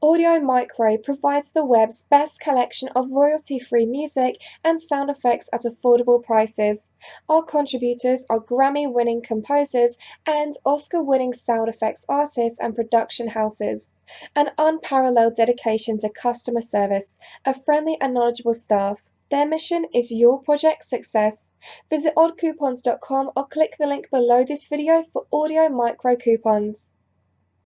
Audio Micro provides the web's best collection of royalty free music and sound effects at affordable prices. Our contributors are Grammy winning composers and Oscar winning sound effects artists and production houses. An unparalleled dedication to customer service, a friendly and knowledgeable staff. Their mission is your project success. Visit oddcoupons.com or click the link below this video for Audio Micro coupons.